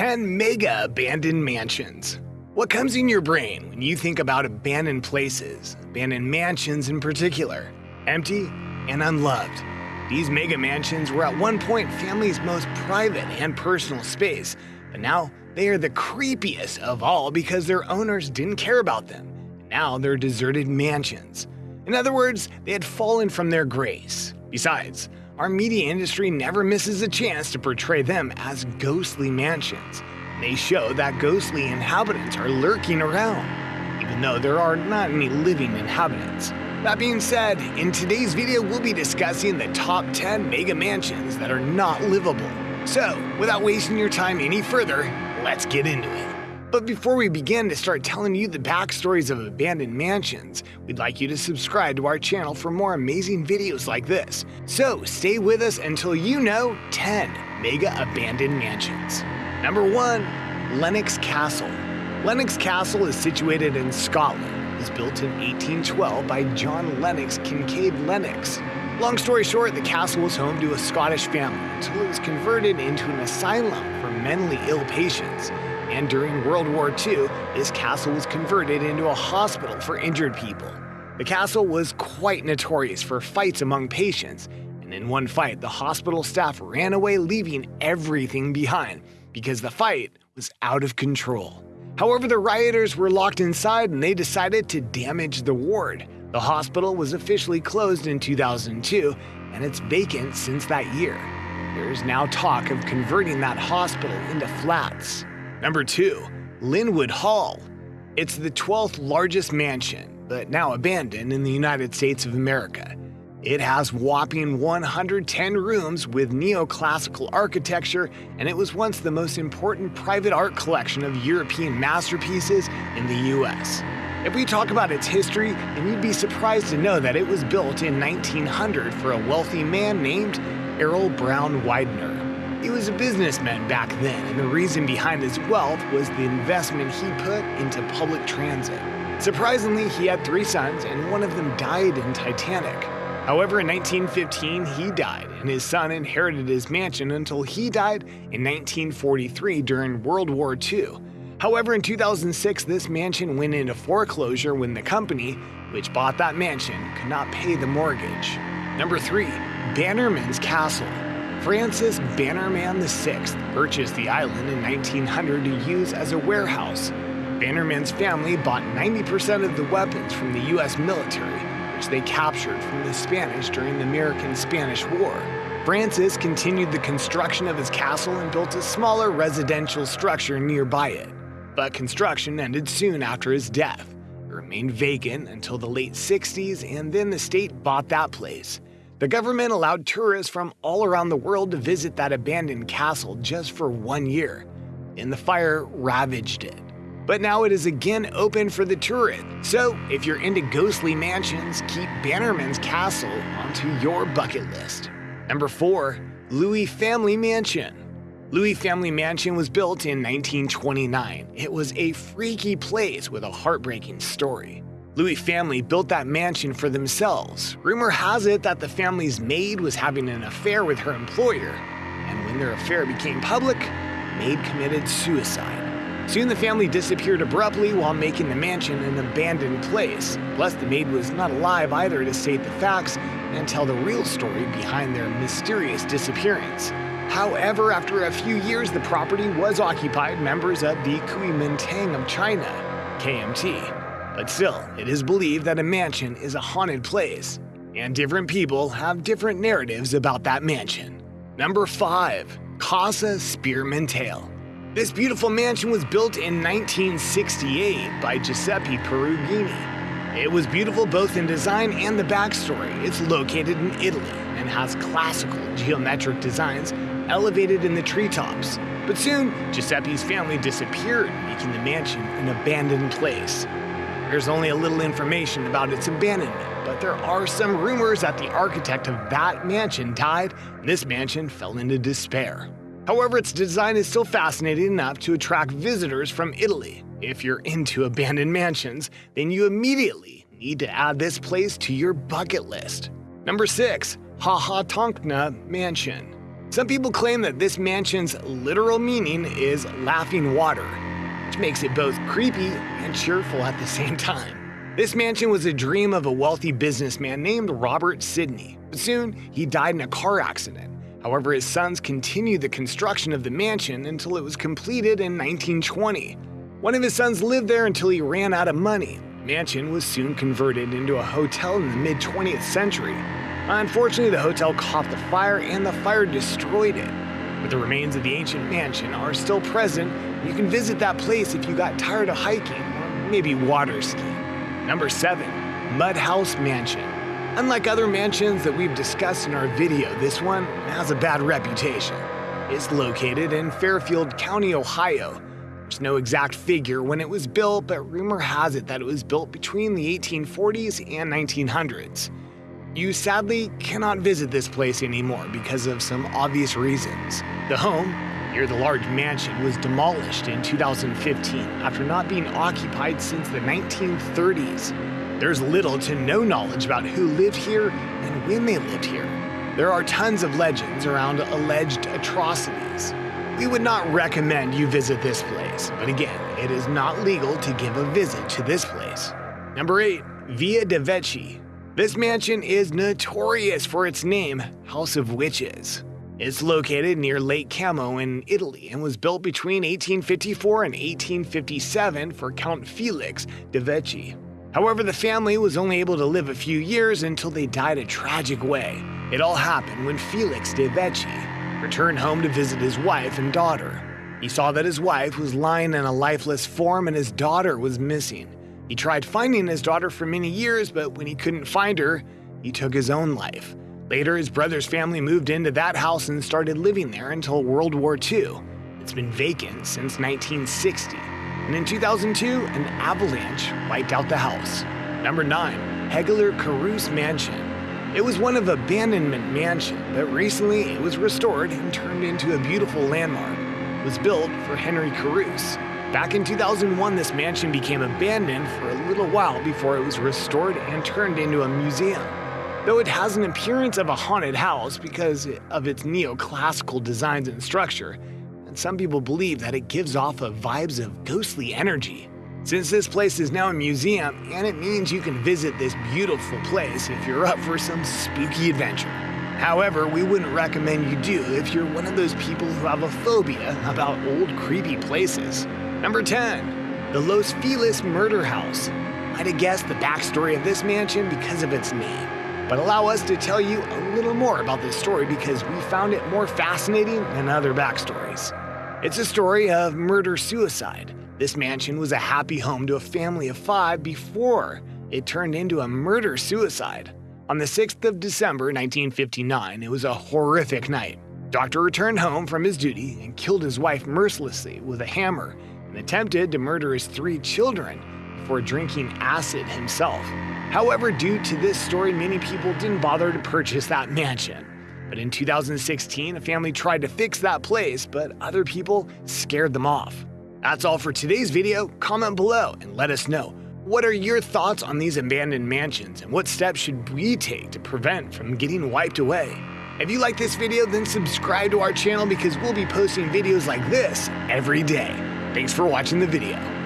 10 Mega Abandoned Mansions. What comes in your brain when you think about abandoned places, abandoned mansions in particular? Empty and unloved. These mega mansions were at one point families' most private and personal space, but now they are the creepiest of all because their owners didn't care about them. Now they're deserted mansions. In other words, they had fallen from their grace. Besides, our media industry never misses a chance to portray them as ghostly mansions. They show that ghostly inhabitants are lurking around, even though there are not any living inhabitants. That being said, in today's video we'll be discussing the top 10 mega mansions that are not livable. So, without wasting your time any further, let's get into it. But before we begin to start telling you the backstories of abandoned mansions, we'd like you to subscribe to our channel for more amazing videos like this. So stay with us until you know 10 mega abandoned mansions. Number 1. Lennox Castle. Lennox Castle is situated in Scotland. It was built in 1812 by John Lennox Kincaid Lennox. Long story short, the castle was home to a Scottish family until it was converted into an asylum for mentally ill patients and during World War II, this castle was converted into a hospital for injured people. The castle was quite notorious for fights among patients, and in one fight, the hospital staff ran away leaving everything behind because the fight was out of control. However, the rioters were locked inside and they decided to damage the ward. The hospital was officially closed in 2002 and it's vacant since that year. There is now talk of converting that hospital into flats. Number 2. Lynnewood Hall. It's the 12th largest mansion, but now abandoned in the United States of America. It has whopping 110 rooms with neoclassical architecture, and it was once the most important private art collection of European masterpieces in the US. If we talk about its history, then you'd be surprised to know that it was built in 1900 for a wealthy man named Errol Brown Widener. He was a businessman back then, and the reason behind his wealth was the investment he put into public transit. Surprisingly, he had three sons, and one of them died in Titanic. However, in 1915, he died, and his son inherited his mansion until he died in 1943 during World War II. However, in 2006, this mansion went into foreclosure when the company, which bought that mansion, could not pay the mortgage. Number 3. Bannerman's Castle Francis Bannerman VI purchased the island in 1900 to use as a warehouse. Bannerman's family bought 90% of the weapons from the US military, which they captured from the Spanish during the American-Spanish War. Francis continued the construction of his castle and built a smaller residential structure nearby it. But construction ended soon after his death. It remained vacant until the late 60s and then the state bought that place. The government allowed tourists from all around the world to visit that abandoned castle just for one year, and the fire ravaged it. But now it is again open for the tourist, so if you're into ghostly mansions, keep Bannerman's Castle onto your bucket list. Number 4. Louis Family Mansion Louis Family Mansion was built in 1929. It was a freaky place with a heartbreaking story. Louis family built that mansion for themselves. Rumor has it that the family's maid was having an affair with her employer, and when their affair became public, maid committed suicide. Soon the family disappeared abruptly while making the mansion an abandoned place. Plus, the maid was not alive either to state the facts and tell the real story behind their mysterious disappearance. However, after a few years, the property was occupied members of the Kuomintang of China, KMT. But still, it is believed that a mansion is a haunted place, and different people have different narratives about that mansion. Number 5. Casa Sperimentale This beautiful mansion was built in 1968 by Giuseppe Perugini. It was beautiful both in design and the backstory. It's located in Italy and has classical geometric designs elevated in the treetops. But soon, Giuseppe's family disappeared, making the mansion an abandoned place. There's only a little information about its abandonment, but there are some rumors that the architect of that mansion died and this mansion fell into despair. However, its design is still fascinating enough to attract visitors from Italy. If you're into abandoned mansions, then you immediately need to add this place to your bucket list. Number 6. Ha Ha Tonka Mansion Some people claim that this mansion's literal meaning is laughing water, which makes it both creepy and cheerful at the same time. This mansion was a dream of a wealthy businessman named Robert Sidney, but soon he died in a car accident. However, his sons continued the construction of the mansion until it was completed in 1920. One of his sons lived there until he ran out of money. Mansion was soon converted into a hotel in the mid 20th century. Unfortunately, the hotel caught the fire and the fire destroyed it. But the remains of the ancient mansion are still present. You can visit that place if you got tired of hiking or maybe water skiing. Number 7. Mudhouse Mansion. Unlike other mansions that we've discussed in our video, this one has a bad reputation. It's located in Fairfield County, Ohio. There's no exact figure when it was built, but rumor has it that it was built between the 1840s and 1900s. You sadly cannot visit this place anymore because of some obvious reasons. The home, near the large mansion, was demolished in 2015 after not being occupied since the 1930s. There's little to no knowledge about who lived here and when they lived here. There are tons of legends around alleged atrocities. We would not recommend you visit this place, but again, it is not legal to give a visit to this place. Number 8. Villa de Vecchi this mansion is notorious for its name, House of Witches. It's located near Lake Como in Italy and was built between 1854 and 1857 for Count Felix de Vecchi. However, the family was only able to live a few years until they died a tragic way. It all happened when Felix de Vecchi returned home to visit his wife and daughter. He saw that his wife was lying in a lifeless form and his daughter was missing. He tried finding his daughter for many years, but when he couldn't find her, he took his own life. Later, his brother's family moved into that house and started living there until World War II. It's been vacant since 1960. And in 2002, an avalanche wiped out the house. Number 9. Hegler Caruth Mansion. It was one of abandonment mansion, but recently it was restored and turned into a beautiful landmark. It was built for Henry Caruth, Back in 2001, this mansion became abandoned for a little while before it was restored and turned into a museum. Though it has an appearance of a haunted house because of its neoclassical designs and structure, and some people believe that it gives off of vibes of ghostly energy. Since this place is now a museum, and it means you can visit this beautiful place if you're up for some spooky adventure. However, we wouldn't recommend you do if you're one of those people who have a phobia about old creepy places. Number 10. The Los Feliz Murder House. Might have guessed the backstory of this mansion because of its name, but allow us to tell you a little more about this story because we found it more fascinating than other backstories. It's a story of murder-suicide. This mansion was a happy home to a family of five before it turned into a murder-suicide. On the 6th of December 1959, it was a horrific night. Doctor returned home from his duty and killed his wife mercilessly with a hammer and attempted to murder his three children before drinking acid himself. However, due to this story, many people didn't bother to purchase that mansion. But in 2016, a family tried to fix that place, but other people scared them off. That's all for today's video. Comment below and let us know. What are your thoughts on these abandoned mansions and what steps should we take to prevent from getting wiped away? If you like this video, then subscribe to our channel because we'll be posting videos like this every day. Thanks for watching the video.